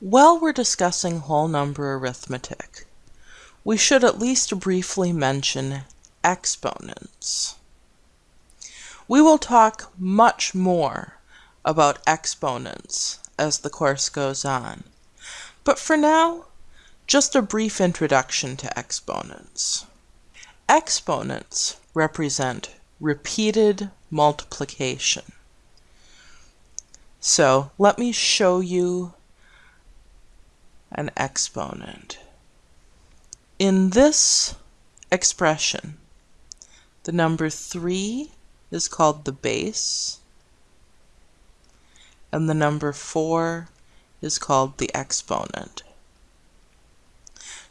While we're discussing whole number arithmetic, we should at least briefly mention exponents. We will talk much more about exponents as the course goes on, but for now, just a brief introduction to exponents. Exponents represent repeated multiplication. So let me show you an exponent. In this expression, the number 3 is called the base, and the number 4 is called the exponent.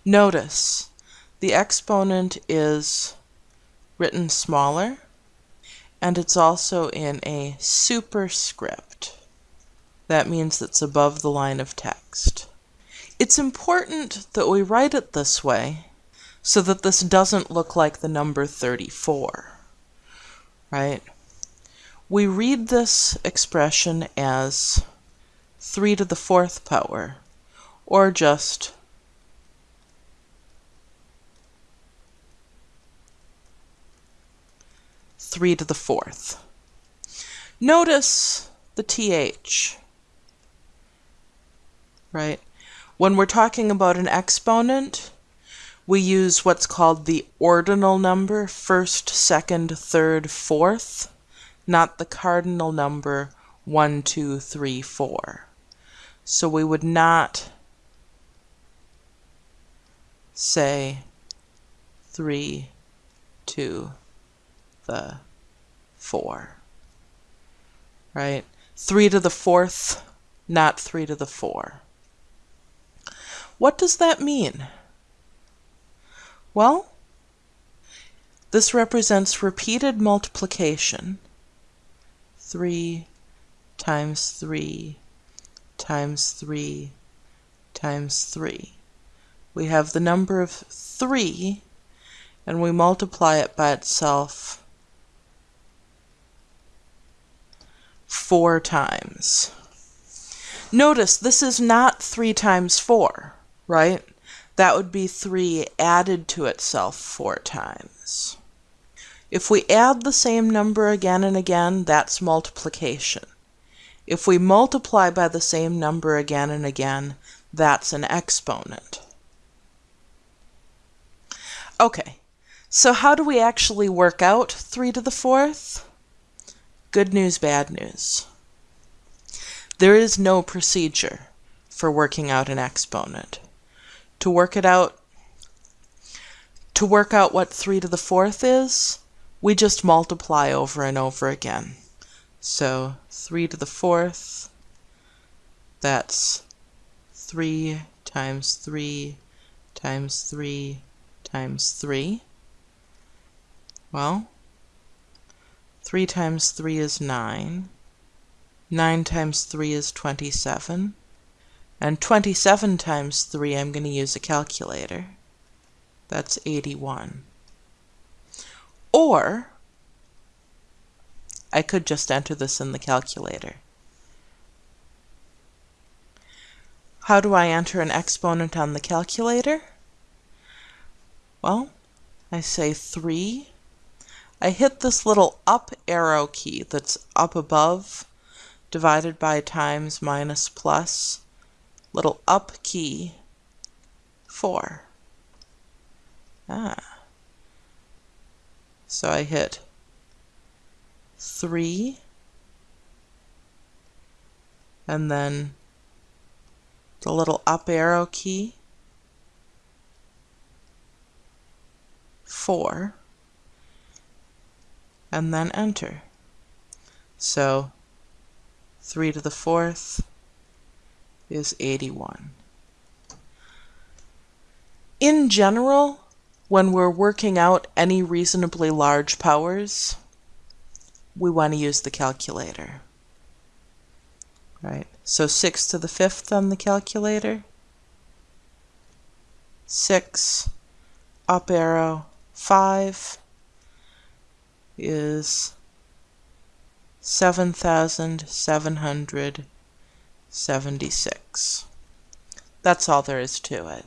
Notice the exponent is written smaller, and it's also in a superscript. That means it's above the line of text. It's important that we write it this way so that this doesn't look like the number 34, right? We read this expression as 3 to the fourth power, or just three to the fourth. Notice the th, right? When we're talking about an exponent, we use what's called the ordinal number, first, second, third, fourth, not the cardinal number, one, two, three, four. So we would not say three to the four, right? Three to the fourth, not three to the four. What does that mean? Well, this represents repeated multiplication. 3 times 3 times 3 times 3. We have the number of 3 and we multiply it by itself four times. Notice this is not 3 times 4 right? That would be 3 added to itself 4 times. If we add the same number again and again, that's multiplication. If we multiply by the same number again and again, that's an exponent. Okay, so how do we actually work out 3 to the fourth? Good news, bad news. There is no procedure for working out an exponent to work it out, to work out what 3 to the fourth is, we just multiply over and over again. So 3 to the fourth, that's 3 times 3 times 3 times 3. Well, 3 times 3 is 9. 9 times 3 is 27. And 27 times 3, I'm going to use a calculator. That's 81. Or, I could just enter this in the calculator. How do I enter an exponent on the calculator? Well, I say 3. I hit this little up arrow key that's up above, divided by times minus plus little up key, 4. Ah. So I hit 3, and then the little up arrow key, 4, and then enter. So 3 to the fourth, is 81. In general, when we're working out any reasonably large powers, we want to use the calculator. Right, so 6 to the 5th on the calculator. 6, up arrow, 5 is 7,700 76. That's all there is to it.